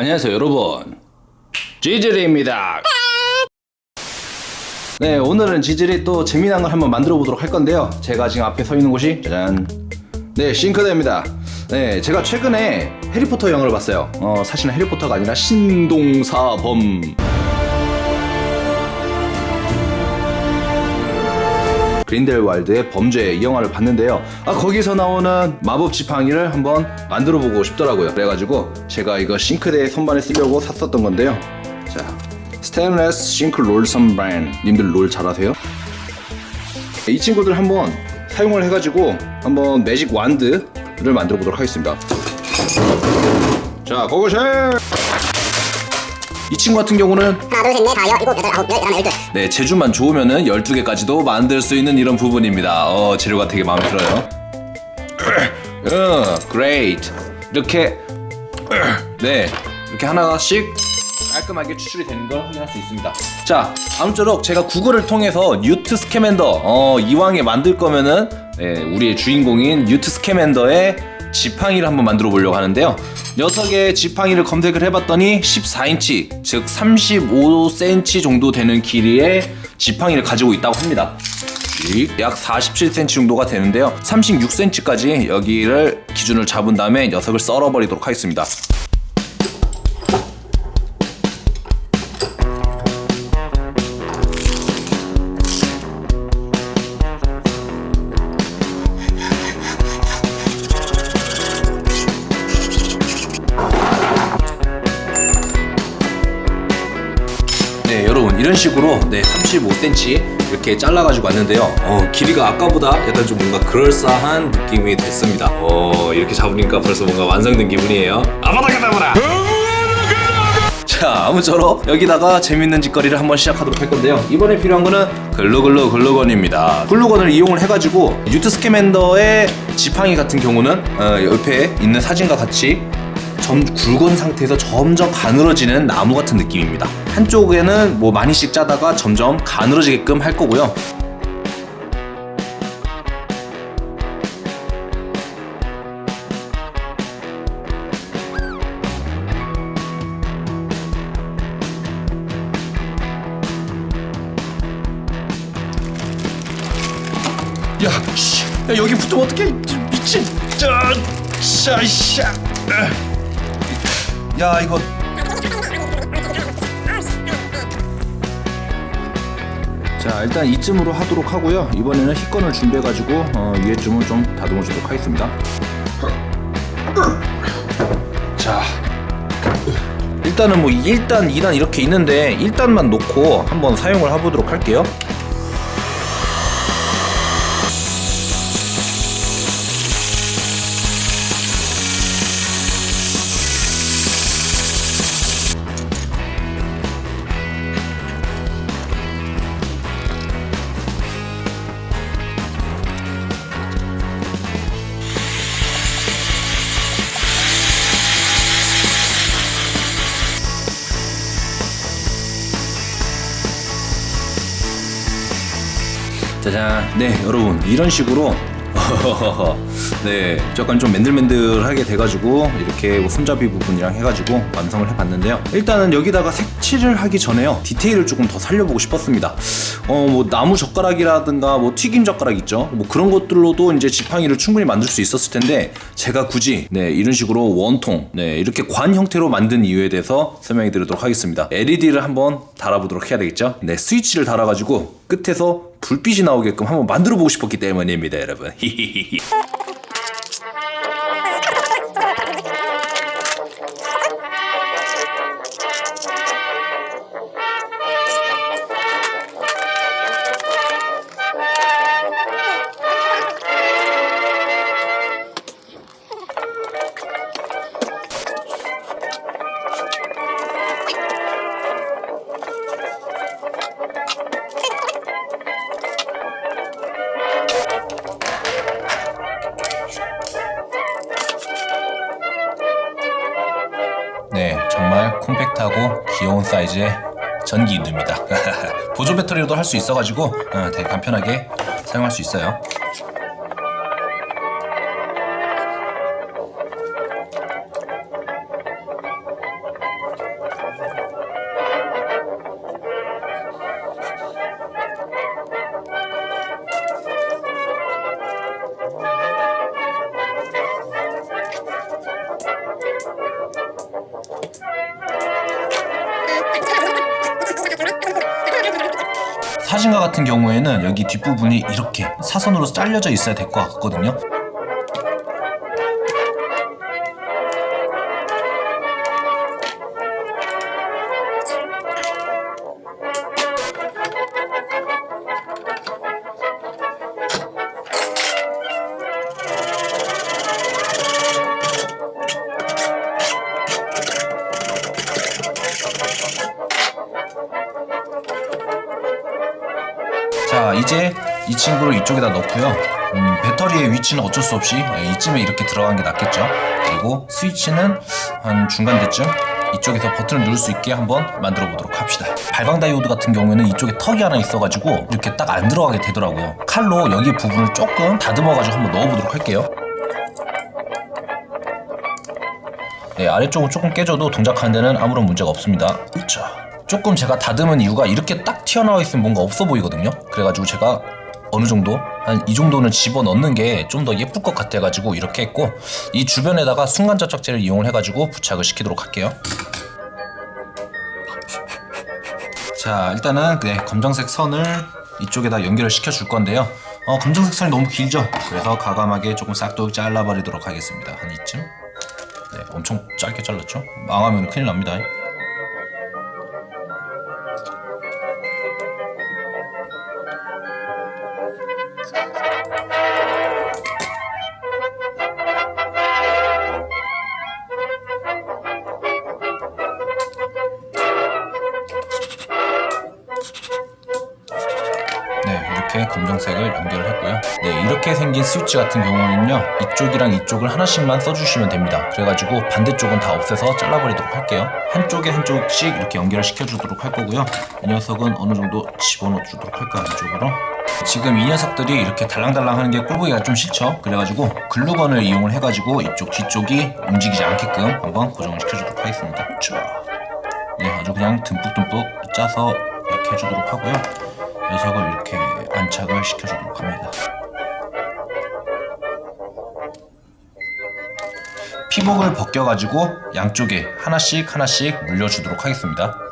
안녕하세요 여러분. 지질이입니다. 네 오늘은 지질이 또 재미난 걸 한번 만들어 보도록 할 건데요. 제가 지금 앞에 서 있는 곳이 짜잔. 네 싱크대입니다. 네 제가 최근에 해리포터 영화를 봤어요. 어 사실은 해리포터가 아니라 신동사범 그린델왈드의 범죄 이 영화를 봤는데요. 아 거기서 나오는 마법 지팡이를 한번 만들어 보고 싶더라고요. 그래가지고 제가 이거 싱크대에 선반에 쓰려고 샀었던 건데요. 자 스테인레스 싱크 롤 선반 님들 롤 잘하세요? 이 친구들 한번 사용을 해가지고 한번 매직 완드를 만들어 보도록 하겠습니다. 자 고고쉘 이 친구 같은 경우는 하나 둘셋넷 다섯 일곱 여덟 아홉 열 열하나 열둘 네, 재주만 좋으면은 12개까지도 만들 수 있는 이런 부분입니다. 어, 재료가 되게 마음에 들어요. 어, great. 이렇게 네, 이렇게 하나씩 깔끔하게 추출이 되는 걸 확인할 수 있습니다. 자, 아무쪼록 제가 구글을 통해서 뉴트 스캐맨더 어, 이왕에 만들 거면은 네, 우리의 주인공인 뉴트 스캐맨더의 지팡이를 한번 만들어 보려고 하는데요. 녀석의 지팡이를 검색을 해봤더니 14인치, 즉 35cm 정도 되는 길이의 지팡이를 가지고 있다고 합니다. 약 47cm 정도가 되는데요. 36cm까지 여기를 기준을 잡은 다음에 녀석을 썰어버리도록 하겠습니다. 식으로 네 35cm 이렇게 잘라가지고 왔는데요. 어 길이가 아까보다 약간 좀 뭔가 그럴싸한 느낌이 됐습니다. 어 이렇게 잡으니까 벌써 뭔가 완성된 기분이에요. 아바다카다브라! 자 아무쪼록 여기다가 재밌는 짓거리를 한번 시작하도록 할 건데요. 이번에 필요한 거는 글루글루 글루건입니다. 글루건을 이용을 해가지고 유트 스캐맨더의 지팡이 같은 경우는 어, 옆에 있는 사진과 같이 점 굵은 상태에서 점점 가늘어지는 나무 같은 느낌입니다. 한쪽에는 뭐 많이씩 짜다가 점점 가늘어지게끔 할 거고요. 야, 씨, 야 여기 붙으면 어떡해? 미친. 자, 자, 씨. 야 이거. 자 일단 이쯤으로 하도록 하고요. 이번에는 희건을 준비해가지고 어, 위에쯤을 좀 다듬어 주도록 하겠습니다. 자 일단은 뭐 1단 2단 이렇게 있는데 1단만 놓고 한번 사용을 해보도록 할게요 짜잔. 네 여러분 이런 식으로 네 약간 좀 맨들맨들하게 돼가지고 이렇게 뭐 손잡이 부분이랑 해가지고 완성을 해봤는데요. 일단은 여기다가 색칠을 하기 전에요. 디테일을 조금 더 살려보고 싶었습니다. 어 뭐 나무 젓가락이라든가 뭐 튀김 젓가락 있죠? 뭐 그런 것들로도 이제 지팡이를 충분히 만들 수 있었을 텐데 제가 굳이 네 이런 식으로 원통 네 이렇게 관 형태로 만든 이유에 대해서 설명해 드리도록 하겠습니다. LED를 한번 달아보도록 해야 되겠죠? 네 스위치를 달아가지고 끝에서 불빛이 나오게끔 한번 만들어 보고 싶었기 때문입니다 여러분. 히히히히 네, 정말 콤팩트하고 귀여운 사이즈의 전기 인두입니다. 보조 배터리로도 할 수 있어가지고 어, 되게 간편하게 사용할 수 있어요. 사진과 같은 경우에는 여기 뒷부분이 이렇게 사선으로 잘려져 있어야 될 것 같거든요. 자 이제 이 친구를 이쪽에다 넣고요. 음, 배터리의 위치는 어쩔 수 없이 예, 이쯤에 이렇게 들어간 게 낫겠죠? 그리고 스위치는 한 중간대쯤 이쪽에서 버튼을 누를 수 있게 한번 만들어 보도록 합시다. 발광 다이오드 같은 경우에는 이쪽에 턱이 하나 있어가지고 이렇게 딱 안 들어가게 되더라고요. 칼로 여기 부분을 조금 다듬어 가지고 한번 넣어 보도록 할게요. 네, 아래쪽은 조금 깨져도 동작하는 데는 아무런 문제가 없습니다. 자, 조금 제가 다듬은 이유가 이렇게 딱 튀어나와 있으면 뭔가 없어 보이거든요. 그래가지고 제가 어느 정도 한 이 정도는 집어 넣는 게 좀 더 예쁠 것 같아가지고 이렇게 했고 이 주변에다가 순간 접착제를 이용을 해가지고 부착을 시키도록 할게요. 자, 일단은 네, 검정색 선을 이쪽에다 연결을 시켜 줄 건데요. 어, 검정색 선이 너무 길죠? 그래서 가감하게 조금 싹둑 잘라버리도록 하겠습니다. 한 이쯤. 네, 엄청 짧게 잘랐죠? 망하면 큰일 납니다. 검정색을 연결을 했고요. 네, 이렇게 생긴 스위치 같은 경우는요, 이쪽이랑 이쪽을 하나씩만 써주시면 됩니다. 그래가지고 반대쪽은 다 없애서 잘라버리도록 할게요. 한쪽에 한쪽씩 이렇게 연결을 시켜주도록 할 거고요. 이 녀석은 어느 정도 집어넣어 주도록 할까요, 이쪽으로? 지금 이 녀석들이 이렇게 달랑달랑 하는 게 꼴보기가 좀 싫죠? 그래가지고 글루건을 이용을 해가지고 이쪽 뒤쪽이 움직이지 않게끔 한번 고정을 시켜주도록 하겠습니다. 자, 네, 아주 그냥 듬뿍듬뿍 짜서 이렇게 해주도록 하고요. 녀석을 이렇게 안착을 시켜주도록 합니다. 피복을 벗겨가지고 양쪽에 하나씩 하나씩 물려주도록 하겠습니다.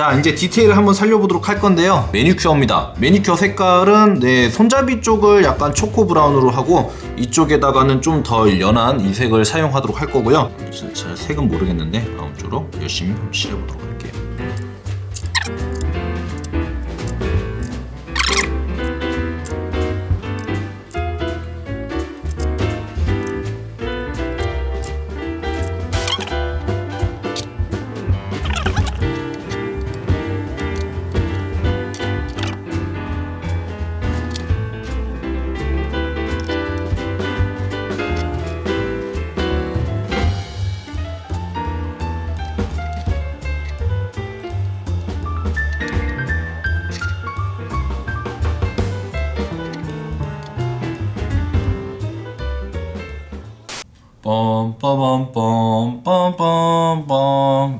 자 이제 디테일을 한번 살려보도록 할 건데요. 매니큐어입니다. 매니큐어 색깔은 네 손잡이 쪽을 약간 초코 브라운으로 하고 이쪽에다가는 좀덜 연한 이 색을 사용하도록 할 거고요. 자, 자, 색은 모르겠는데 아무쪼록 열심히 한번 칠해보도록 할게요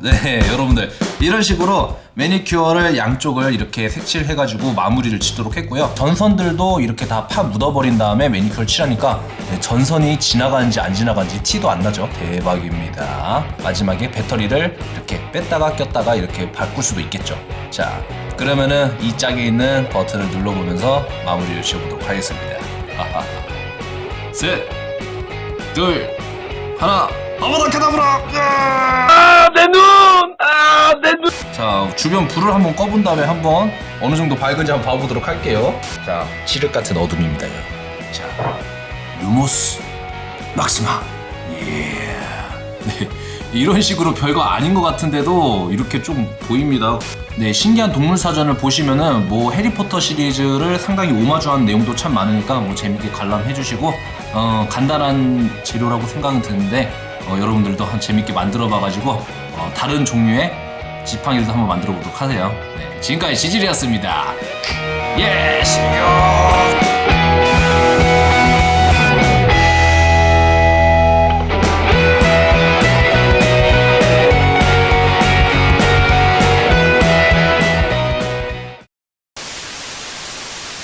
네 여러분들. 이런 식으로 매니큐어를 양쪽을 이렇게 색칠해가지고 마무리를 짓도록 했고요. 전선들도 이렇게 다 파 묻어버린 다음에 매니큐어를 칠하니까 네, 전선이 지나가는지 안 지나가는지 티도 안 나죠? 대박입니다. 마지막에 배터리를 이렇게 뺐다가 꼈다가 이렇게 바꿀 수도 있겠죠. 자 그러면은 이 짝에 있는 버튼을 눌러보면서 마무리를 지어보도록 하겠습니다. 셋 둘, 하나, 아바다카다브라! 아, 내 눈! 아, 내 눈! 자, 주변 불을 한번 꺼본 다음에 한번 어느 정도 밝은지 한번 봐보도록 할게요. 자, 칠흑 같은 어둠입니다, 여러분. 자, 루모스, 막스마. 예. 네, 이런 식으로 별거 아닌 것 같은데도 이렇게 좀 보입니다. 네, 신기한 동물 사전을 보시면은 뭐 해리포터 시리즈를 상당히 오마주한 내용도 참 많으니까 뭐 재밌게 관람해 주시고 어, 간단한 재료라고 생각은 드는데 어, 여러분들도 한 재밌게 만들어 봐가지고 어, 다른 종류의 지팡이도 한번 만들어 보도록 하세요. 네, 지금까지 지질이었습니다. 예, 시요.